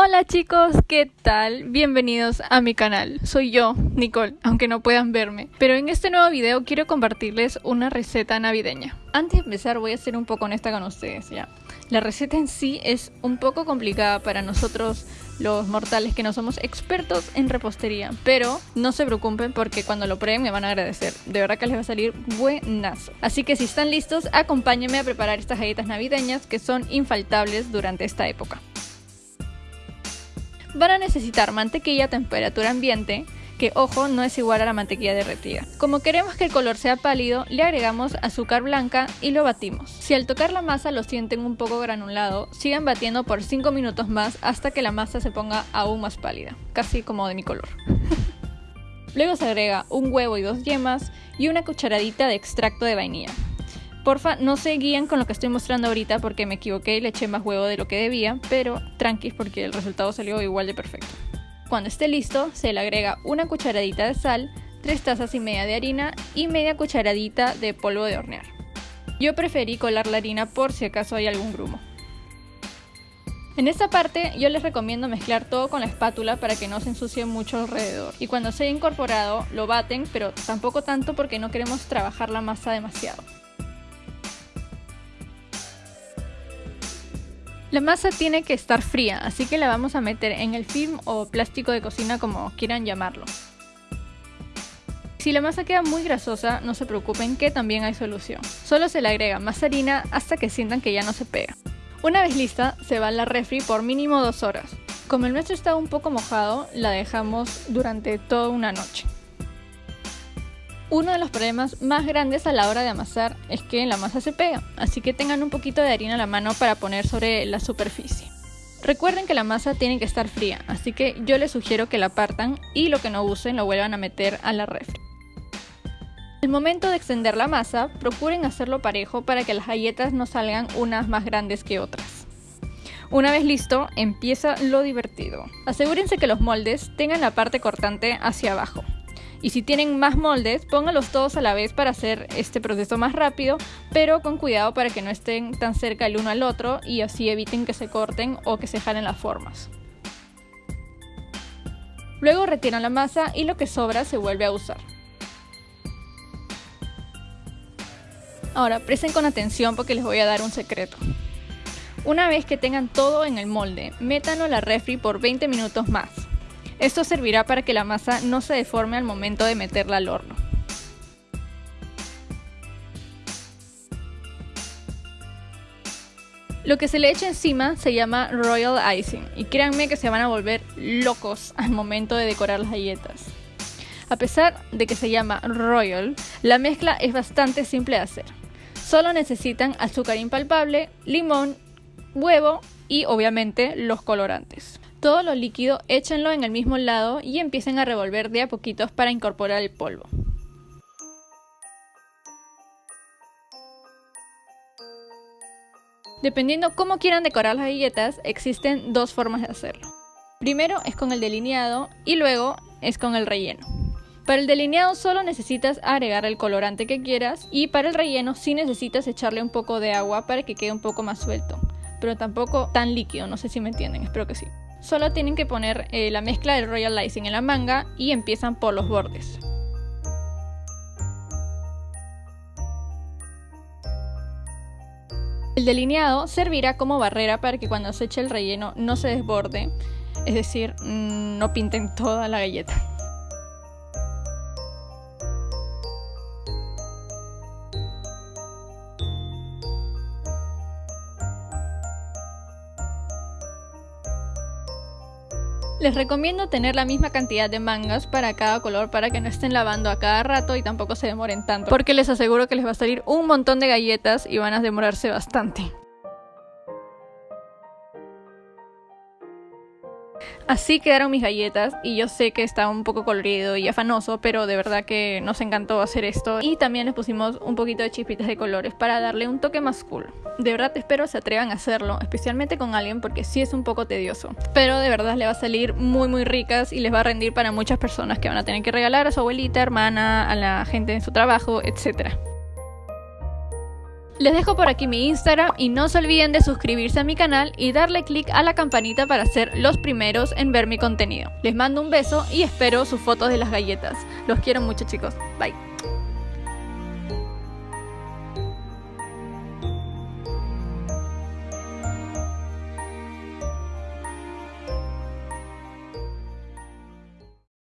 Hola chicos, ¿qué tal? Bienvenidos a mi canal. Soy yo, Nicole, aunque no puedan verme. Pero en este nuevo video quiero compartirles una receta navideña. Antes de empezar voy a ser un poco honesta con ustedes, ya. La receta en sí es un poco complicada para nosotros los mortales que no somos expertos en repostería, pero no se preocupen porque cuando lo prueben me van a agradecer. De verdad que les va a salir buenazo. Así que si están listos, acompáñenme a preparar estas galletas navideñas que son infaltables durante esta época. Van a necesitar mantequilla a temperatura ambiente, que ojo no es igual a la mantequilla derretida. Como queremos que el color sea pálido, le agregamos azúcar blanca y lo batimos. Si al tocar la masa lo sienten un poco granulado, sigan batiendo por 5 minutos más hasta que la masa se ponga aún más pálida, casi como de mi color. Luego se agrega un huevo y dos yemas y una cucharadita de extracto de vainilla. Porfa, no se guían con lo que estoy mostrando ahorita porque me equivoqué y le eché más huevo de lo que debía, pero tranquis porque el resultado salió igual de perfecto. Cuando esté listo, se le agrega una cucharadita de sal, 3 tazas y media de harina y media cucharadita de polvo de hornear. Yo preferí colar la harina por si acaso hay algún grumo. En esta parte yo les recomiendo mezclar todo con la espátula para que no se ensucie mucho alrededor. Y cuando se haya incorporado lo baten, pero tampoco tanto porque no queremos trabajar la masa demasiado. La masa tiene que estar fría, así que la vamos a meter en el film o plástico de cocina como quieran llamarlo. Si la masa queda muy grasosa, no se preocupen que también hay solución. Solo se le agrega más harina hasta que sientan que ya no se pega. Una vez lista, se va a la refri por mínimo dos horas. Como el nuestro está un poco mojado, la dejamos durante toda una noche. Uno de los problemas más grandes a la hora de amasar es que la masa se pega, así que tengan un poquito de harina a la mano para poner sobre la superficie. Recuerden que la masa tiene que estar fría, así que yo les sugiero que la partan y lo que no usen lo vuelvan a meter a la refri. Al momento de extender la masa, procuren hacerlo parejo para que las galletas no salgan unas más grandes que otras. Una vez listo, empieza lo divertido. Asegúrense que los moldes tengan la parte cortante hacia abajo. Y si tienen más moldes, pónganlos todos a la vez para hacer este proceso más rápido, pero con cuidado para que no estén tan cerca el uno al otro y así eviten que se corten o que se jalen las formas. Luego retiran la masa y lo que sobra se vuelve a usar. Ahora presten con atención porque les voy a dar un secreto. Una vez que tengan todo en el molde, métanlo a la refri por 20 minutos más. Esto servirá para que la masa no se deforme al momento de meterla al horno. Lo que se le echa encima se llama Royal Icing y créanme que se van a volver locos al momento de decorar las galletas. A pesar de que se llama Royal, la mezcla es bastante simple de hacer. Solo necesitan azúcar impalpable, limón, huevo y obviamente los colorantes. Todo lo líquido échenlo en el mismo lado y empiecen a revolver de a poquitos para incorporar el polvo. Dependiendo cómo quieran decorar las galletas, existen dos formas de hacerlo. Primero es con el delineado y luego es con el relleno. Para el delineado solo necesitas agregar el colorante que quieras y para el relleno sí necesitas echarle un poco de agua para que quede un poco más suelto, pero tampoco tan líquido, no sé si me entienden, espero que sí. Solo tienen que poner eh, la mezcla del Royal Icing en la manga y empiezan por los bordes. El delineado servirá como barrera para que cuando se eche el relleno no se desborde, es decir, mm, no pinten toda la galleta. Les recomiendo tener la misma cantidad de mangas para cada color para que no estén lavando a cada rato y tampoco se demoren tanto. Porque les aseguro que les va a salir un montón de galletas y van a demorarse bastante. Así quedaron mis galletas y yo sé que estaba un poco colorido y afanoso, pero de verdad que nos encantó hacer esto. Y también les pusimos un poquito de chispitas de colores para darle un toque más cool. De verdad espero se atrevan a hacerlo, especialmente con alguien porque sí es un poco tedioso. Pero de verdad le va a salir muy muy ricas y les va a rendir para muchas personas que van a tener que regalar a su abuelita, hermana, a la gente en su trabajo, etc. Les dejo por aquí mi Instagram y no se olviden de suscribirse a mi canal y darle click a la campanita para ser los primeros en ver mi contenido. Les mando un beso y espero sus fotos de las galletas. Los quiero mucho chicos. Bye.